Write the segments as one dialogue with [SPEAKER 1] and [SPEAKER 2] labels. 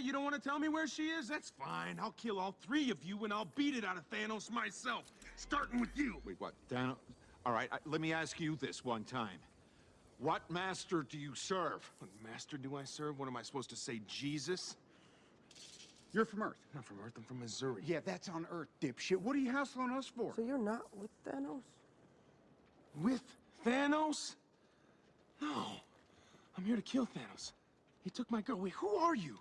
[SPEAKER 1] you don't want to tell me where she is? That's fine. I'll kill all three of you and I'll beat it out of Thanos myself. Starting with you.
[SPEAKER 2] Wait, what? Thanos? All right, I, let me ask you this one time. What master do you serve?
[SPEAKER 1] What master do I serve? What am I supposed to say, Jesus?
[SPEAKER 3] You're from Earth.
[SPEAKER 1] I'm not from Earth, I'm from Missouri.
[SPEAKER 3] Yeah, that's on Earth, dipshit. What are you hassling us for?
[SPEAKER 4] So you're not with Thanos?
[SPEAKER 1] With Thanos? No. I'm here to kill Thanos. He took my girl. Wait, who are you?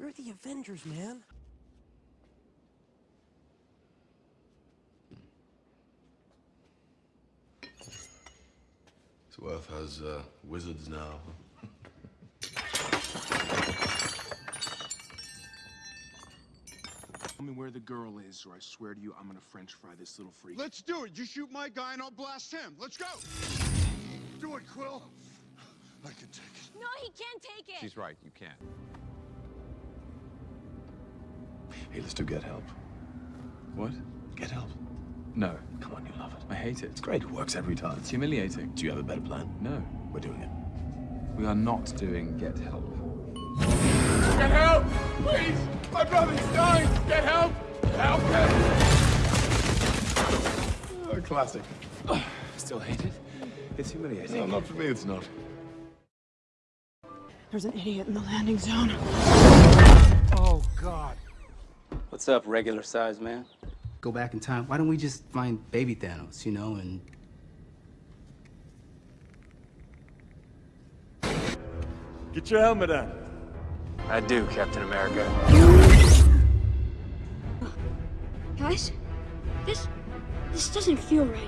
[SPEAKER 4] We're the Avengers, man.
[SPEAKER 5] So Earth has uh, wizards now.
[SPEAKER 1] Tell me where the girl is, or I swear to you, I'm gonna French fry this little freak.
[SPEAKER 3] Let's do it. You shoot my guy and I'll blast him. Let's go. Do it, Quill. I can take it.
[SPEAKER 6] No, he can't take it.
[SPEAKER 2] She's right, you can't.
[SPEAKER 5] Hey, let's do get help.
[SPEAKER 7] What?
[SPEAKER 5] Get help.
[SPEAKER 7] No.
[SPEAKER 5] Come on, you love it.
[SPEAKER 7] I hate it.
[SPEAKER 5] It's great. It works every time.
[SPEAKER 7] It's humiliating.
[SPEAKER 5] Do you have a better plan?
[SPEAKER 7] No.
[SPEAKER 5] We're doing it.
[SPEAKER 7] We are not doing Get Help.
[SPEAKER 8] Get help! Please! My brother's dying! Get help! Help him!
[SPEAKER 5] Oh, classic.
[SPEAKER 7] Still hate it? It's humiliating.
[SPEAKER 5] No, not for me, it's not.
[SPEAKER 9] There's an idiot in the landing zone.
[SPEAKER 1] Oh, God.
[SPEAKER 10] What's up, regular size man?
[SPEAKER 11] Go back in time. Why don't we just find baby Thanos, you know, and
[SPEAKER 8] Get your helmet on.
[SPEAKER 10] I do, Captain America.
[SPEAKER 6] Guys, this this doesn't feel right.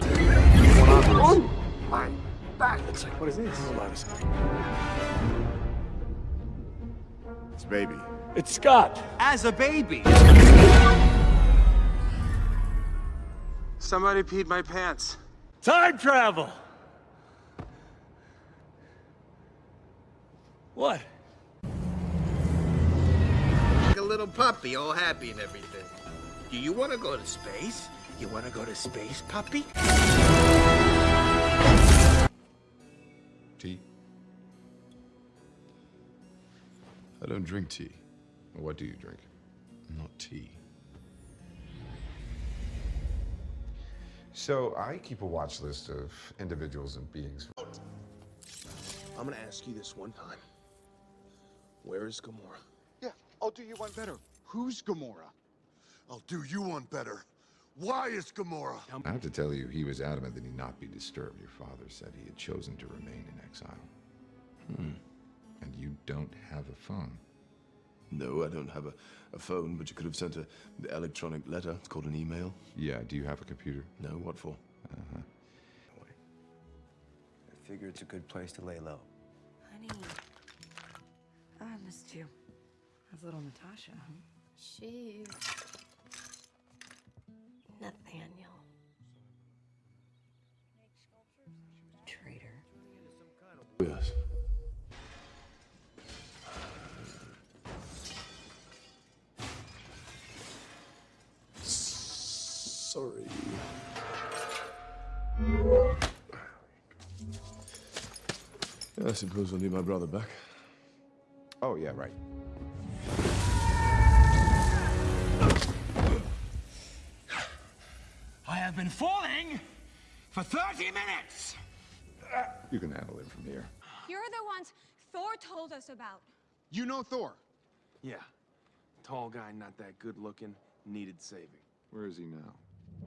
[SPEAKER 5] Oh, my back. It's like, what is this? Hold on a second. It's baby.
[SPEAKER 8] It's Scott.
[SPEAKER 11] as a baby.
[SPEAKER 1] Somebody peed my pants.
[SPEAKER 8] Time travel. What?
[SPEAKER 12] Like a little puppy, all happy and everything. Do you want to go to space? You want to go to space, puppy?
[SPEAKER 5] Tea? I don't drink tea. What do you drink? Not tea.
[SPEAKER 13] So I keep a watch list of individuals and beings.
[SPEAKER 1] I'm gonna ask you this one time. Where is Gamora?
[SPEAKER 3] Yeah, I'll do you one better. Who's Gamora?
[SPEAKER 8] I'll do you one better. Why is Gamora?
[SPEAKER 13] I have to tell you, he was adamant that he not be disturbed. Your father said he had chosen to remain in exile.
[SPEAKER 5] Hmm.
[SPEAKER 13] And you don't have a phone.
[SPEAKER 5] No, I don't have a, a phone, but you could have sent a the electronic letter. It's called an email.
[SPEAKER 13] Yeah, do you have a computer?
[SPEAKER 5] No, what for?
[SPEAKER 13] Uh-huh.
[SPEAKER 10] I figure it's a good place to lay low.
[SPEAKER 9] Honey, I missed you. That's little Natasha?
[SPEAKER 6] She's
[SPEAKER 4] Nathaniel.
[SPEAKER 5] Sorry. I suppose I'll need my brother back.
[SPEAKER 13] Oh, yeah, right.
[SPEAKER 8] I have been falling for 30 minutes.
[SPEAKER 13] You can handle it from here.
[SPEAKER 6] you're the ones Thor told us about.
[SPEAKER 3] You know Thor.
[SPEAKER 1] Yeah. Tall guy, not that good looking, needed saving.
[SPEAKER 13] Where is he now?